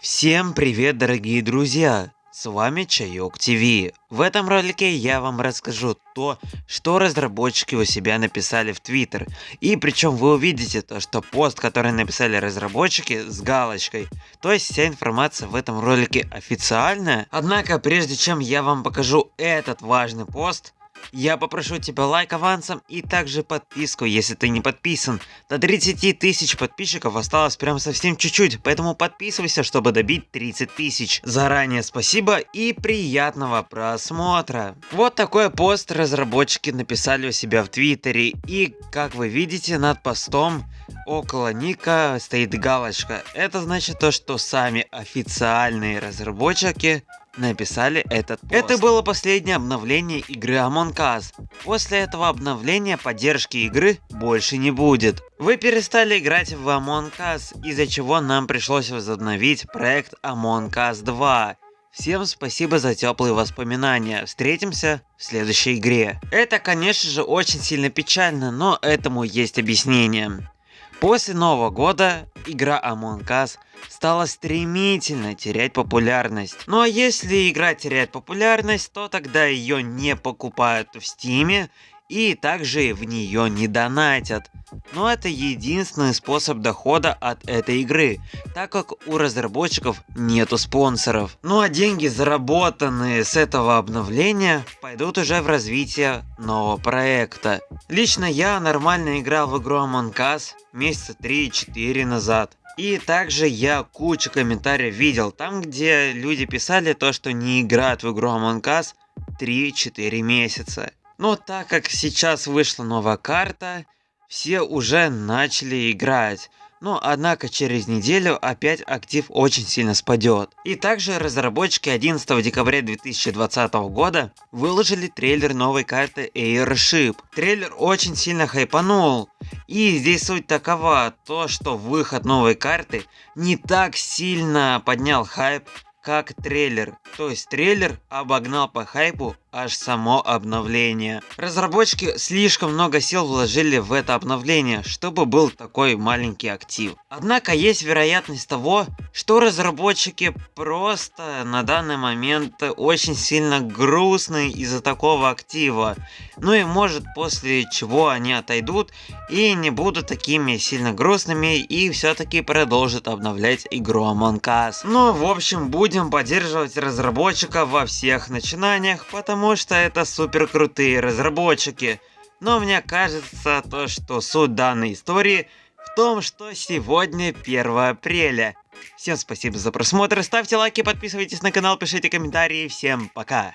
Всем привет, дорогие друзья! С вами Чайок ТВ. В этом ролике я вам расскажу то, что разработчики у себя написали в Твиттер. И причем вы увидите то, что пост, который написали разработчики с галочкой. То есть вся информация в этом ролике официальная. Однако прежде чем я вам покажу этот важный пост, я попрошу тебя лайк авансом и также подписку, если ты не подписан. До 30 тысяч подписчиков осталось прям совсем чуть-чуть, поэтому подписывайся, чтобы добить 30 тысяч. Заранее спасибо и приятного просмотра. Вот такой пост разработчики написали у себя в Твиттере. И как вы видите над постом около ника стоит галочка. Это значит то, что сами официальные разработчики написали этот пост. Это было последнее обновление игры Among Us. После этого обновления поддержки игры больше не будет. Вы перестали играть в Among Us, из-за чего нам пришлось возобновить проект Among Us 2. Всем спасибо за теплые воспоминания. Встретимся в следующей игре. Это, конечно же, очень сильно печально, но этому есть объяснение. После Нового года игра Among Us стала стремительно терять популярность. Ну а если игра теряет популярность, то тогда ее не покупают в Стиме и также в нее не донатят. Но это единственный способ дохода от этой игры, так как у разработчиков нету спонсоров. Ну а деньги, заработанные с этого обновления, пойдут уже в развитие нового проекта. Лично я нормально играл в игру Among Us месяца 3-4 назад. И также я кучу комментариев видел, там где люди писали то, что не играют в игру Among Us 3-4 месяца. Но так как сейчас вышла новая карта, все уже начали играть. Но однако через неделю опять актив очень сильно спадет. И также разработчики 11 декабря 2020 года выложили трейлер новой карты Airship. Трейлер очень сильно хайпанул. И здесь суть такова, то что выход новой карты не так сильно поднял хайп, как трейлер. То есть трейлер обогнал по хайпу аж само обновление. Разработчики слишком много сил вложили в это обновление, чтобы был такой маленький актив. Однако есть вероятность того, что разработчики просто на данный момент очень сильно грустны из-за такого актива. Ну и может после чего они отойдут и не будут такими сильно грустными и все-таки продолжат обновлять игру Among Us. Ну в общем будем поддерживать разработчика во всех начинаниях, потому потому что это супер крутые разработчики. Но мне кажется то, что суть данной истории в том, что сегодня 1 апреля. Всем спасибо за просмотр, ставьте лайки, подписывайтесь на канал, пишите комментарии, всем пока.